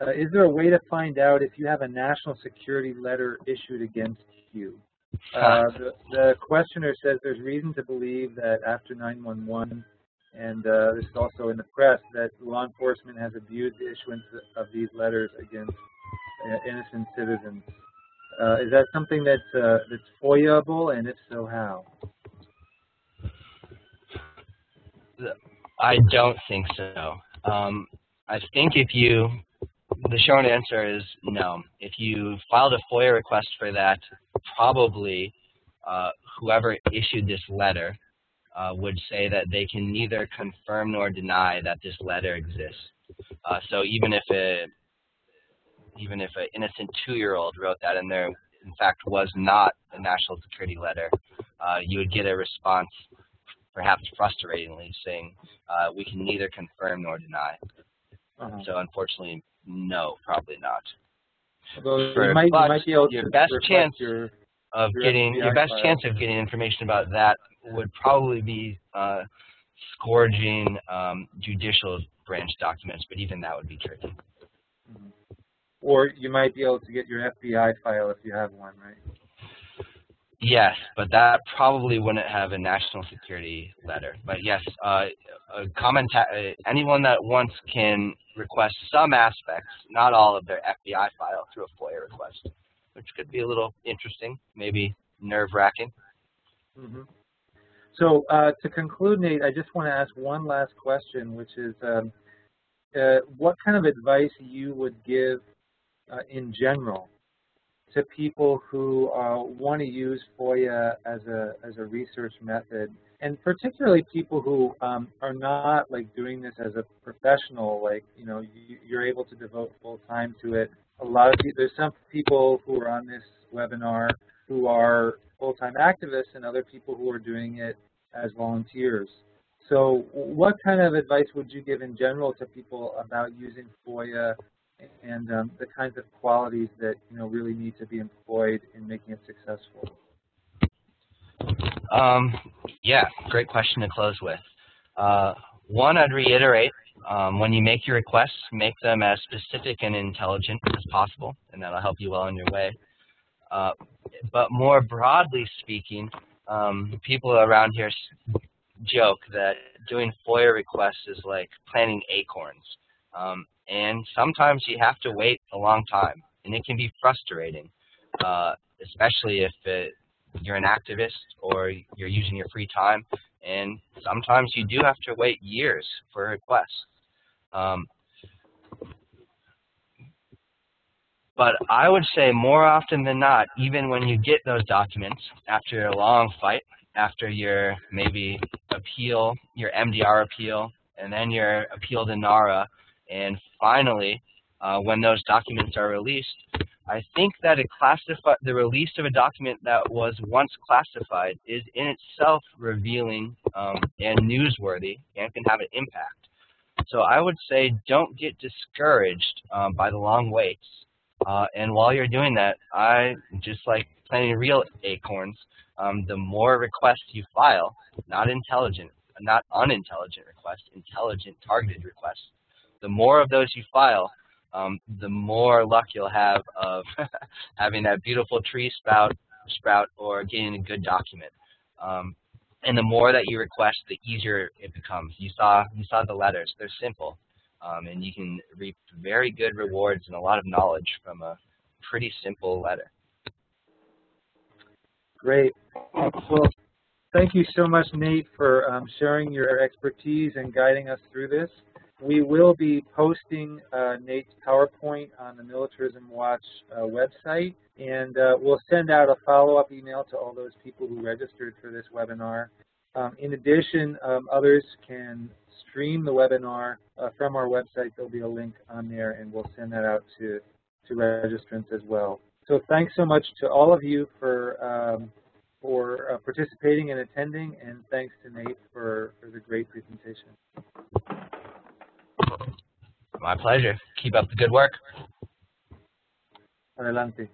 uh, is there a way to find out if you have a national security letter issued against you? Uh, the, the, questioner says there's reason to believe that after 911 and uh, this is also in the press, that law enforcement has abused the issuance of these letters against uh, innocent citizens. Uh, is that something that's, uh, that's FOIA-able, and if so, how? I don't think so. Um, I think if you, the short answer is no. If you filed a FOIA request for that, probably uh, whoever issued this letter uh, would say that they can neither confirm nor deny that this letter exists. Uh, so even if a even if an innocent two-year-old wrote that and there in fact was not a national security letter, uh, you would get a response, perhaps frustratingly, saying uh, we can neither confirm nor deny. -huh. So unfortunately, no, probably not. Although For, you might, you might be able your best chance your, of your getting FBI your best file. chance of getting information about that would probably be uh, scourging um, judicial branch documents, but even that would be tricky. Mm -hmm. Or you might be able to get your FBI file if you have one, right? Yes, but that probably wouldn't have a national security letter. But yes, uh, a common uh, anyone that wants can request some aspects, not all of their FBI file through a FOIA request, which could be a little interesting, maybe nerve-wracking. Mm -hmm. So uh, to conclude, Nate, I just want to ask one last question, which is um, uh, what kind of advice you would give uh, in general to people who uh, want to use FOIA as a, as a research method, and particularly people who um, are not like doing this as a professional, like, you know, you, you're able to devote full time to it. A lot of people, there's some people who are on this webinar who are full-time activists and other people who are doing it as volunteers. So what kind of advice would you give in general to people about using FOIA and um, the kinds of qualities that you know really need to be employed in making it successful? Um, yeah, great question to close with. Uh, one, I'd reiterate, um, when you make your requests, make them as specific and intelligent as possible, and that'll help you well on your way. Uh, but more broadly speaking, um, people around here joke that doing FOIA requests is like planting acorns. Um, and sometimes you have to wait a long time, and it can be frustrating, uh, especially if it, you're an activist or you're using your free time, and sometimes you do have to wait years for a request. Um, but I would say more often than not, even when you get those documents after a long fight, after your maybe appeal, your MDR appeal, and then your appeal to NARA, and finally, uh, when those documents are released, I think that the release of a document that was once classified is in itself revealing um, and newsworthy and can have an impact. So I would say don't get discouraged um, by the long waits. Uh, and while you're doing that, I just like planting real acorns, um, the more requests you file, not intelligent, not unintelligent requests, intelligent targeted requests, the more of those you file, um, the more luck you'll have of having that beautiful tree spout, sprout or getting a good document. Um, and the more that you request, the easier it becomes. You saw, you saw the letters. They're simple. Um, and you can reap very good rewards and a lot of knowledge from a pretty simple letter. Great. Well, thank you so much, Nate, for um, sharing your expertise and guiding us through this. We will be posting uh, Nate's PowerPoint on the Militarism Watch uh, website, and uh, we'll send out a follow-up email to all those people who registered for this webinar. Um, in addition, um, others can stream the webinar uh, from our website. There'll be a link on there, and we'll send that out to, to registrants as well. So thanks so much to all of you for um, for uh, participating and attending, and thanks to Nate for, for the great presentation. My pleasure. Keep up the good work. Adelante.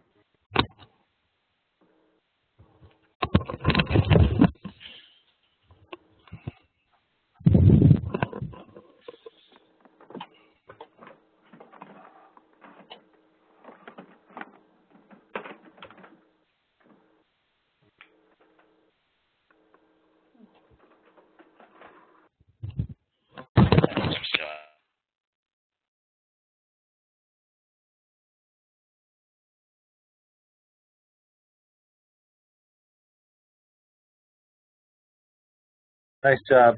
Nice job.